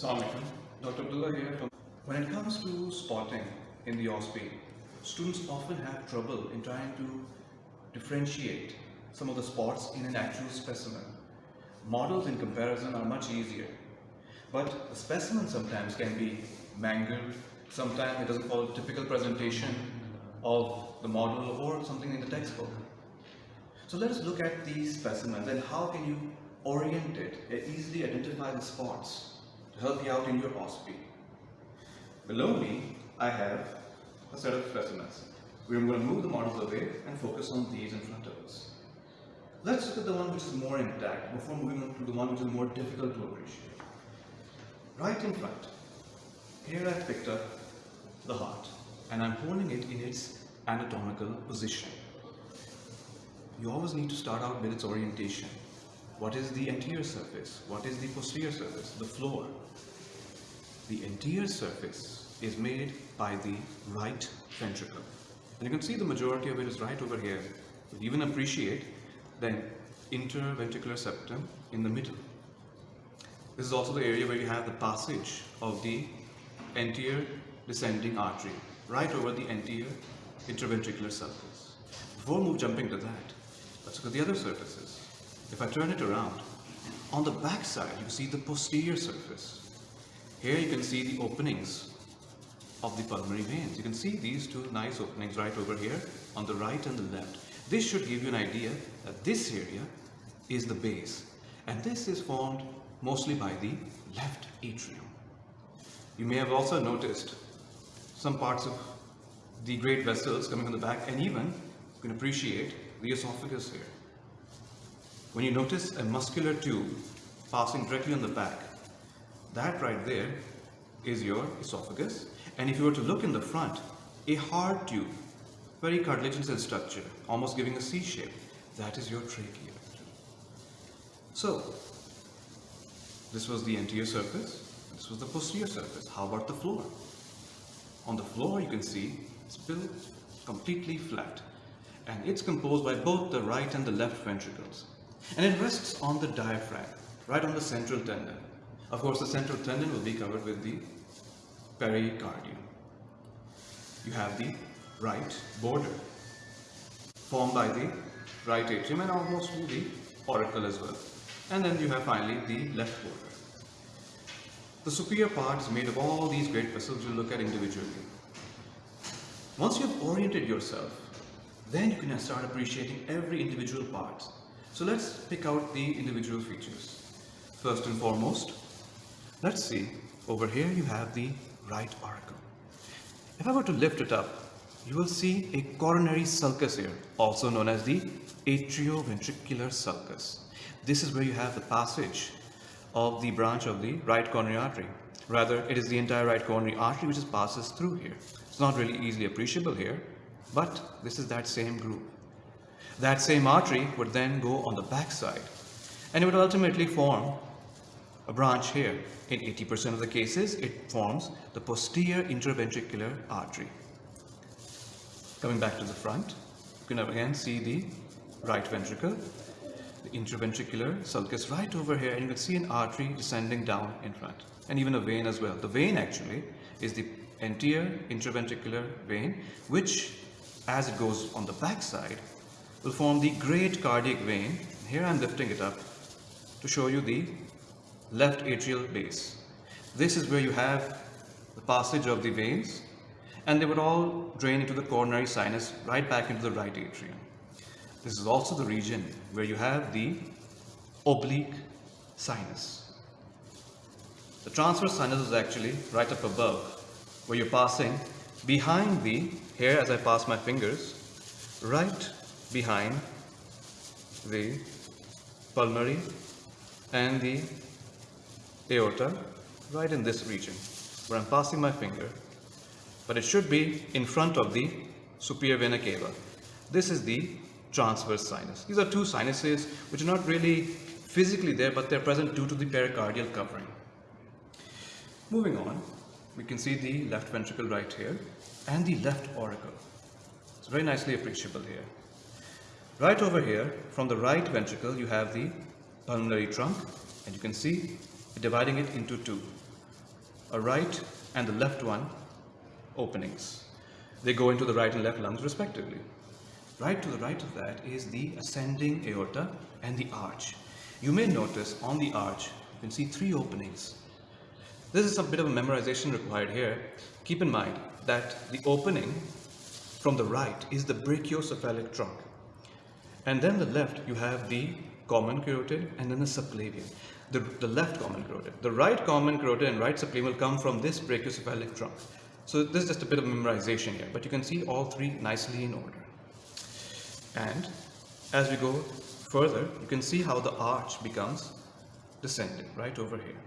Assalamualaikum. Dr. Abdullah here. When it comes to spotting in the OSPE, students often have trouble in trying to differentiate some of the spots in an actual specimen. Models in comparison are much easier, but the specimen sometimes can be mangled, sometimes it doesn't follow the typical presentation of the model or something in the textbook. So let us look at these specimens and how can you orient it and easily identify the spots help you out in your OSPE. Below me, I have a set of specimens. We're going to move the models away and focus on these in front of us. Let's look at the one which is more intact before moving on to the one which is more difficult to appreciate. Right in front, here I've picked up the heart and I'm holding it in its anatomical position. You always need to start out with its orientation. What is the anterior surface? What is the posterior surface? The floor. The anterior surface is made by the right ventricle. And you can see the majority of it is right over here. But even appreciate the interventricular septum in the middle. This is also the area where you have the passage of the anterior descending artery, right over the anterior interventricular surface. Before move jumping to that, let's look at the other surfaces. If I turn it around, on the back side you see the posterior surface. Here you can see the openings of the pulmonary veins. You can see these two nice openings right over here on the right and the left. This should give you an idea that this area is the base and this is formed mostly by the left atrium. You may have also noticed some parts of the great vessels coming on the back and even you can appreciate the esophagus here. When you notice a muscular tube passing directly on the back, that right there is your esophagus and if you were to look in the front, a hard tube, very cartilaginous in structure, almost giving a C shape, that is your trachea. So, this was the anterior surface, this was the posterior surface. How about the floor? On the floor you can see it's built completely flat and it's composed by both the right and the left ventricles and it rests on the diaphragm, right on the central tendon. Of course the central tendon will be covered with the pericardium. You have the right border formed by the right atrium and almost the auricle as well. And then you have finally the left border. The superior part is made of all these great vessels we'll look at individually. Once you've oriented yourself, then you can start appreciating every individual part. So let's pick out the individual features. First and foremost, let's see, over here you have the right auricle. If I were to lift it up, you will see a coronary sulcus here, also known as the atrioventricular sulcus. This is where you have the passage of the branch of the right coronary artery. Rather, it is the entire right coronary artery which passes through here. It's not really easily appreciable here, but this is that same group. That same artery would then go on the backside and it would ultimately form a branch here. In 80% of the cases, it forms the posterior interventricular artery. Coming back to the front, you can again see the right ventricle the interventricular sulcus right over here and you can see an artery descending down in front and even a vein as well. The vein actually is the anterior interventricular vein which as it goes on the back side will form the great cardiac vein. Here I am lifting it up to show you the left atrial base. This is where you have the passage of the veins and they would all drain into the coronary sinus right back into the right atrium. This is also the region where you have the oblique sinus. The transverse sinus is actually right up above where you're passing behind the, here as I pass my fingers, right behind the pulmonary and the aorta, right in this region where I'm passing my finger, but it should be in front of the superior vena cava. This is the transverse sinus. These are two sinuses which are not really physically there but they're present due to the pericardial covering. Moving on, we can see the left ventricle right here and the left auricle. It's very nicely appreciable here. Right over here, from the right ventricle, you have the pulmonary trunk and you can see dividing it into two. a right and the left one openings. They go into the right and left lungs respectively. Right to the right of that is the ascending aorta and the arch. You may notice on the arch, you can see three openings. This is a bit of a memorization required here. Keep in mind that the opening from the right is the brachiocephalic trunk. And then the left, you have the common carotid and then the subclavian. The, the left common carotid. The right common carotid and right subclavian will come from this brachiocephalic trunk. So this is just a bit of memorization here, but you can see all three nicely in order. And as we go further, you can see how the arch becomes descending right over here.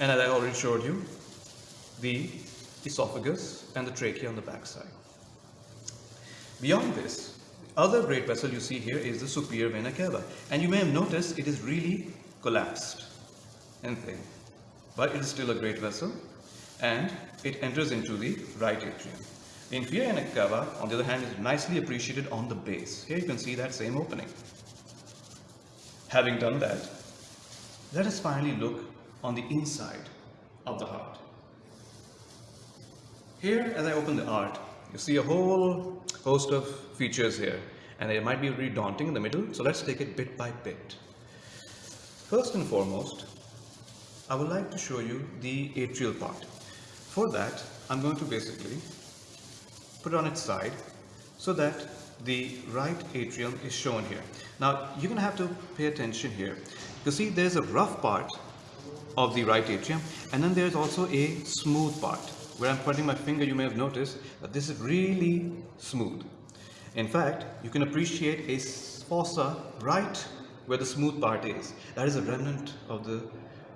And as I already showed you, the esophagus and the trachea on the backside. Beyond this, other great vessel you see here is the superior vena cava. And you may have noticed it is really collapsed and thin. But it is still a great vessel and it enters into the right atrium. The inferior vena cava, on the other hand, is nicely appreciated on the base. Here you can see that same opening. Having done that, let us finally look on the inside of the heart. Here, as I open the heart, you see a whole host of features here, and it might be really daunting in the middle, so let's take it bit by bit. First and foremost, I would like to show you the atrial part. For that, I'm going to basically put it on its side so that the right atrium is shown here. Now, you're going to have to pay attention here. You see, there's a rough part of the right atrium and then there's also a smooth part. Where I'm putting my finger, you may have noticed that this is really smooth. In fact, you can appreciate a fossa right where the smooth part is. That is a remnant of the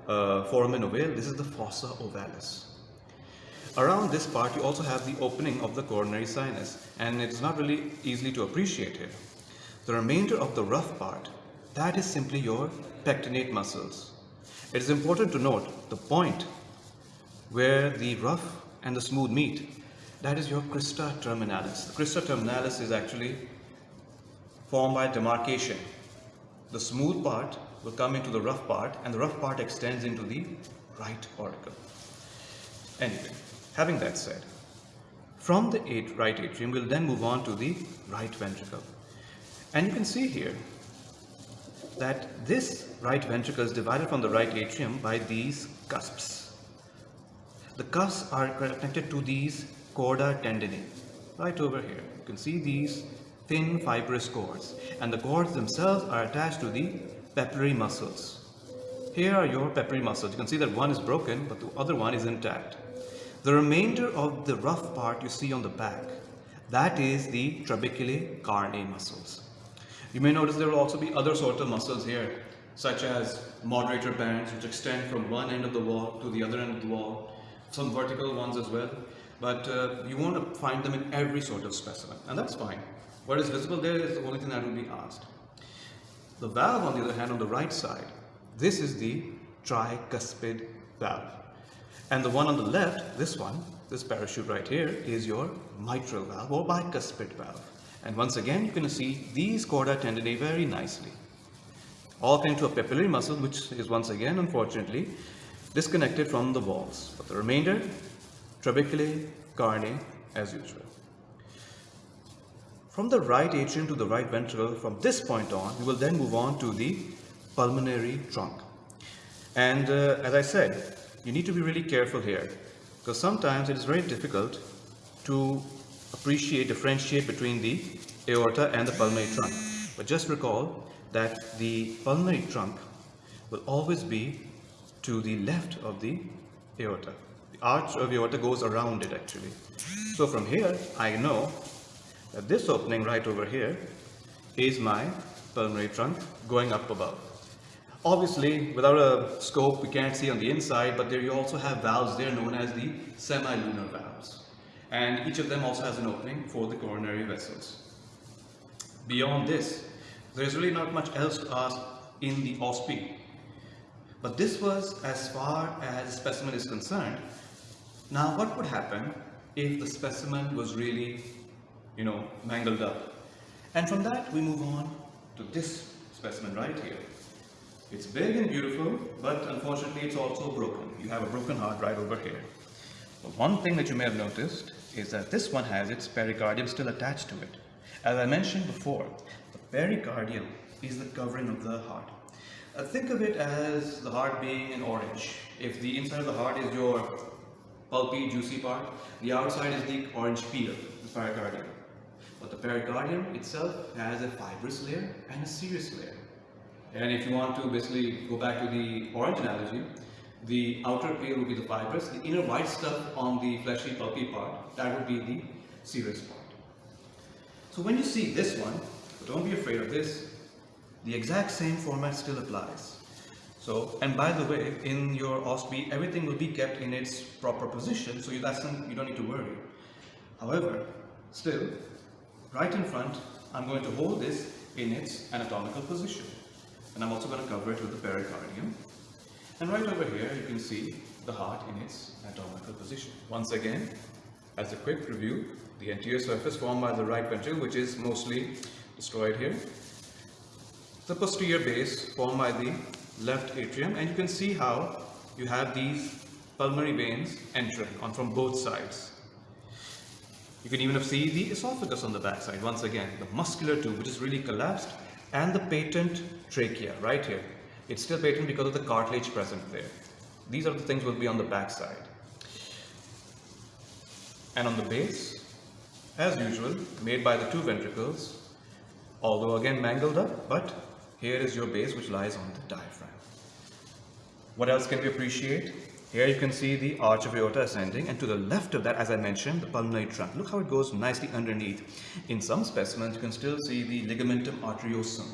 uh, foramen ovale. This is the fossa ovalis. Around this part, you also have the opening of the coronary sinus, and it's not really easily to appreciate here. The remainder of the rough part, that is simply your pectinate muscles. It is important to note the point where the rough and the smooth meet. that is your crista terminalis. The crista terminalis is actually formed by demarcation. The smooth part will come into the rough part and the rough part extends into the right auricle. Anyway, Having that said, from the eight, right atrium, we'll then move on to the right ventricle. And you can see here that this right ventricle is divided from the right atrium by these cusps. The cusps are connected to these chorda tendineae, right over here. You can see these thin fibrous cords, and the cords themselves are attached to the papillary muscles. Here are your papillary muscles. You can see that one is broken, but the other one is intact. The remainder of the rough part you see on the back, that is the trabeculae carneae muscles. You may notice there will also be other sorts of muscles here, such as moderator bands, which extend from one end of the wall to the other end of the wall, some vertical ones as well, but uh, you want to find them in every sort of specimen, and that's fine. What is visible there is the only thing that will be asked. The valve, on the other hand, on the right side, this is the tricuspid valve. And the one on the left, this one, this parachute right here, is your mitral valve or bicuspid valve. And once again, you can see these chorda tendineae very nicely. All connected to a papillary muscle, which is once again, unfortunately, disconnected from the walls. But the remainder, trabeculae, carneae, as usual. From the right atrium to the right ventricle, from this point on, we will then move on to the pulmonary trunk. And uh, as I said, you need to be really careful here because sometimes it is very difficult to appreciate, differentiate between the aorta and the pulmonary trunk. But just recall that the pulmonary trunk will always be to the left of the aorta. The arch of the aorta goes around it actually. So from here, I know that this opening right over here is my pulmonary trunk going up above. Obviously, without a scope, we can't see on the inside, but there you also have valves there known as the semilunar valves. And each of them also has an opening for the coronary vessels. Beyond this, there's really not much else to ask in the OSPE. But this was as far as specimen is concerned. Now, what would happen if the specimen was really, you know, mangled up? And from that, we move on to this specimen right here. It's big and beautiful, but unfortunately it's also broken. you have a broken heart right over here. But one thing that you may have noticed is that this one has its pericardium still attached to it. As I mentioned before, the pericardium is the covering of the heart. Uh, think of it as the heart being an orange. If the inside of the heart is your pulpy, juicy part, the outside is the orange peel, the pericardium. But the pericardium itself has a fibrous layer and a serous layer. And if you want to basically go back to the orange analogy, the outer peel will be the fibrous, the inner white stuff on the fleshy pulpy part, that would be the serous part. So when you see this one, don't be afraid of this, the exact same format still applies. So, and by the way, in your OSPE, everything will be kept in its proper position, so you, that's you don't need to worry. However, still, right in front, I'm going to hold this in its anatomical position. And I'm also going to cover it with the pericardium. And right over here, you can see the heart in its anatomical position. Once again, as a quick review, the anterior surface formed by the right ventricle, which is mostly destroyed here, the posterior base formed by the left atrium and you can see how you have these pulmonary veins entering on from both sides. You can even see the esophagus on the back side once again, the muscular tube which is really collapsed and the patent trachea right here. It's still patent because of the cartilage present there. These are the things will be on the back side. And on the base, as usual, made by the two ventricles, although again mangled up, but here is your base which lies on the diaphragm. What else can we appreciate? Here you can see the arch of aorta ascending and to the left of that, as I mentioned, the pulmonary trunk. Look how it goes nicely underneath. In some specimens, you can still see the ligamentum arteriosum,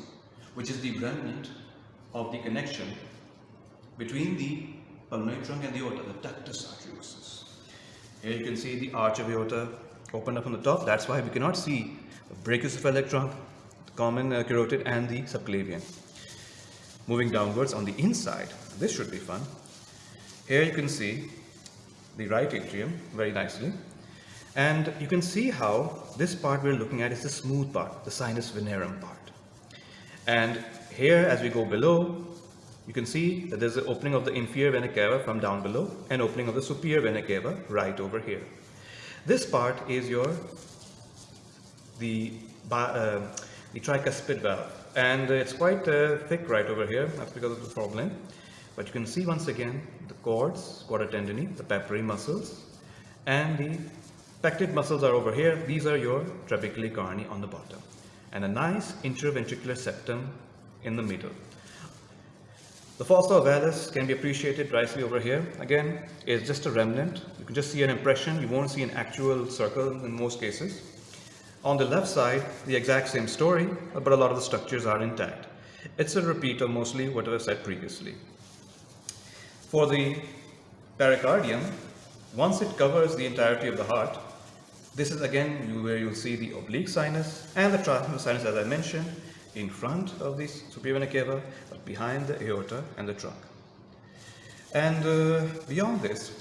which is the remnant of the connection between the pulmonary trunk and the aorta, the ductus arteriosus. Here you can see the arch of aorta opened up on the top. That's why we cannot see the brachiocephalic trunk common uh, carotid and the subclavian. Moving downwards on the inside, this should be fun. Here you can see the right atrium very nicely. And you can see how this part we're looking at is the smooth part, the sinus venarum part. And here as we go below, you can see that there's the opening of the inferior vena cava from down below and opening of the superior vena cava right over here. This part is your the uh, the tricuspid valve. And it's quite uh, thick right over here, that's because of the problem. But you can see once again the cords, chorda tendineae, the papillary muscles, and the pectinate muscles are over here. These are your trabeculae carneae on the bottom. And a nice interventricular septum in the middle. The fossa ovalis can be appreciated nicely over here. Again, it's just a remnant. You can just see an impression. You won't see an actual circle in most cases. On the left side, the exact same story, but a lot of the structures are intact. It's a repeat of mostly what I've said previously. For the pericardium, once it covers the entirety of the heart, this is again where you'll see the oblique sinus and the trigeminal sinus as I mentioned in front of the superior vena cava, but behind the aorta and the trunk. And uh, beyond this,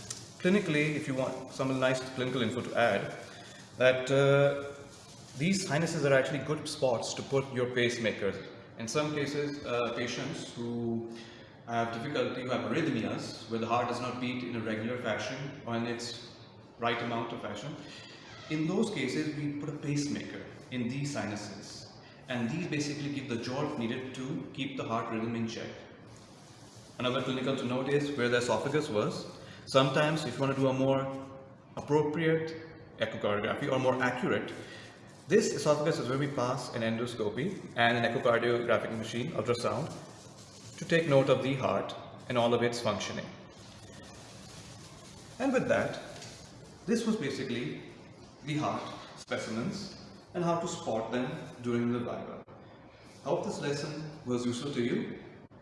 clinically, if you want some nice clinical info to add, that uh, these sinuses are actually good spots to put your pacemakers. In some cases, uh, patients who have difficulty, who have arrhythmias, where the heart does not beat in a regular fashion or in its right amount of fashion, in those cases, we put a pacemaker in these sinuses. And these basically give the jolt needed to keep the heart rhythm in check. Another clinical to note is where the esophagus was. Sometimes if you want to do a more appropriate echocardiography or more accurate, this esophagus is where we pass an endoscopy and an echocardiographic machine, ultrasound, to take note of the heart and all of its functioning. And with that, this was basically the heart specimens and how to spot them during the viva. Hope this lesson was useful to you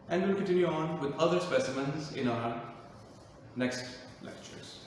and we'll continue on with other specimens in our next lectures.